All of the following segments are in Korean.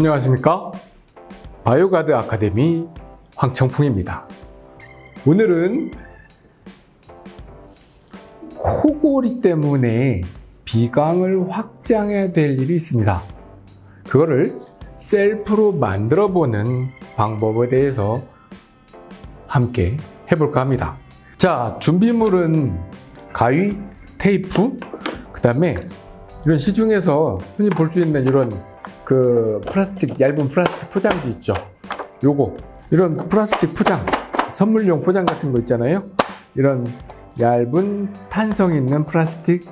안녕하십니까? 바이오가드 아카데미 황청풍입니다. 오늘은 코골이 때문에 비강을 확장해야 될 일이 있습니다. 그거를 셀프로 만들어 보는 방법에 대해서 함께 해볼까 합니다. 자 준비물은 가위, 테이프, 그 다음에 이런 시중에서 흔히 볼 수 있는 이런 그 플라스틱 얇은 플라스틱 포장지 있죠? 요거. 이런 플라스틱 포장 선물용 포장 같은 거 있잖아요. 이런 얇은 탄성 있는 플라스틱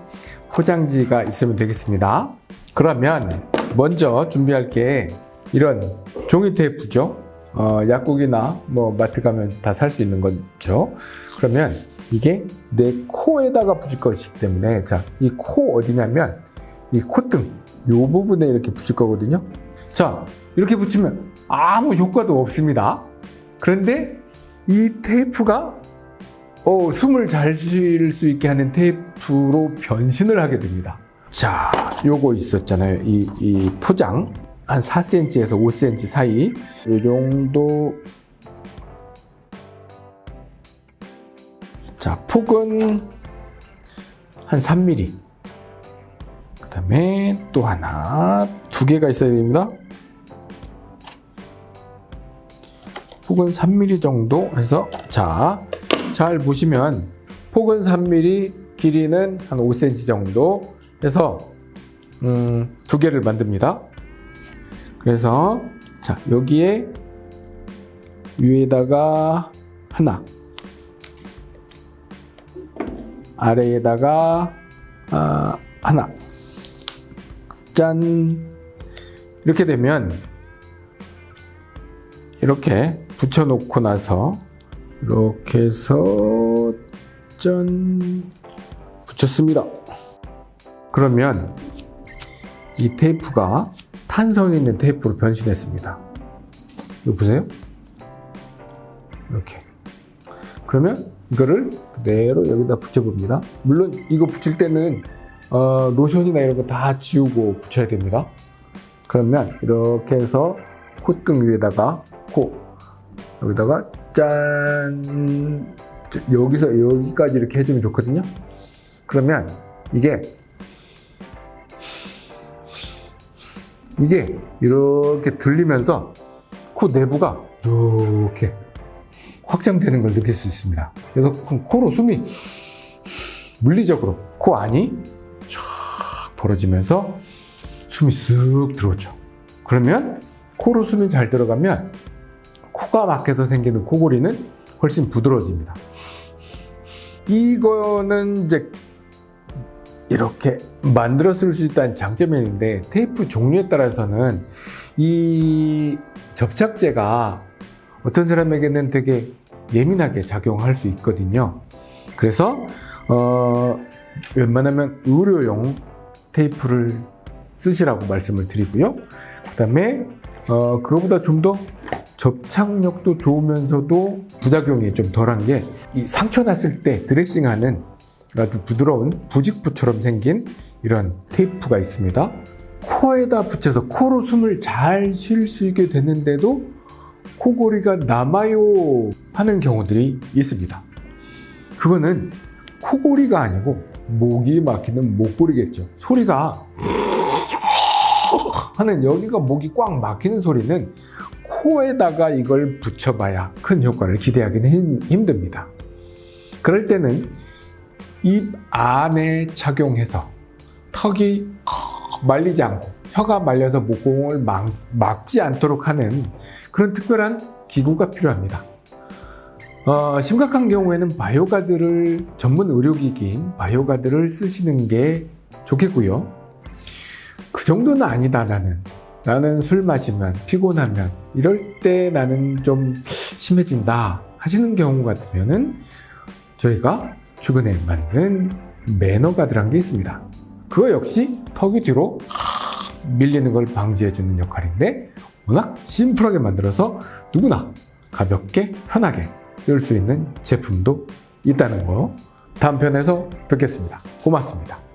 포장지가 있으면 되겠습니다. 그러면 먼저 준비할 게 이런 종이 테이프죠? 어, 약국이나 뭐 마트 가면 다 살 수 있는 거죠? 그러면 이게 내 코에다가 붙일 것이기 때문에 자 이 코 어디냐면 이 콧등 요 부분에 이렇게 붙일 거거든요. 자 이렇게 붙이면 아무 효과도 없습니다. 그런데 이 테이프가 어, 숨을 잘 쉴 수 있게 하는 테이프로 변신을 하게 됩니다. 자 요거 있었잖아요. 이, 이 포장. 한 4cm에서 5cm 사이. 요 정도. 자 폭은 한 3mm 그 다음에 또 하나 두 개가 있어야 됩니다. 폭은 3mm 정도 해서 자 잘 보시면 폭은 3mm 길이는 한 5cm 정도 해서 음, 두 개를 만듭니다. 그래서 자 여기에 위에다가 하나 아래에다가 아, 하나 짠. 이렇게 되면 이렇게 붙여 놓고 나서 이렇게 해서 짠 붙였습니다. 그러면 이 테이프가 탄성 있는 테이프로 변신했습니다. 이거 보세요. 이렇게. 그러면 이거를 그대로 여기다 붙여봅니다. 물론 이거 붙일 때는 어, 로션이나 이런 거 다 지우고 붙여야 됩니다. 그러면 이렇게 해서 콧등 위에다가 코 여기다가 짠 여기서 여기까지 이렇게 해주면 좋거든요. 그러면 이게 이게 이렇게 들리면서 코 내부가 이렇게 확장되는 걸 느낄 수 있습니다. 그래서 코로 숨이 물리적으로 코 안이 쫙 벌어지면서 숨이 쓱 들어오죠. 그러면 코로 숨이 잘 들어가면 코가 막혀서 생기는 코골이는 훨씬 부드러워집니다. 이거는 이제 이렇게 만들어 쓸 수 있다는 장점이 있는데 테이프 종류에 따라서는 이 접착제가 어떤 사람에게는 되게 예민하게 작용할 수 있거든요. 그래서 어, 웬만하면 의료용 테이프를 쓰시라고 말씀을 드리고요. 그 다음에 어, 그거보다 좀 더 접착력도 좋으면서도 부작용이 좀 덜한 게 이 상처 났을 때 드레싱하는 아주 부드러운 부직부처럼 생긴 이런 테이프가 있습니다. 코에다 붙여서 코로 숨을 잘 쉴 수 있게 됐는데도 코골이가 남아요 하는 경우들이 있습니다. 그거는 코골이가 아니고 목이 막히는 목골이겠죠. 소리가 하는 여기가 목이 꽉 막히는 소리는 코에다가 이걸 붙여봐야 큰 효과를 기대하기는 힘듭니다. 그럴 때는 입 안에 착용해서 턱이 말리지 않고 혀가 말려서 목공을 막, 막지 않도록 하는 그런 특별한 기구가 필요합니다 어, 심각한 경우에는 바이오가드를 전문 의료기기인 바이오가드를 쓰시는 게 좋겠고요. 그 정도는 아니다 나는. 나는 술 마시면 피곤하면 이럴 때 나는 좀 심해진다 하시는 경우 같으면은 저희가 최근에 만든 매너가드라는 게 있습니다. 그거 역시 턱이 뒤로 밀리는 걸 방지해 주는 역할인데 워낙 심플하게 만들어서 누구나 가볍게 편하게 쓸 수 있는 제품도 있다는 거 다음 편에서 뵙겠습니다. 고맙습니다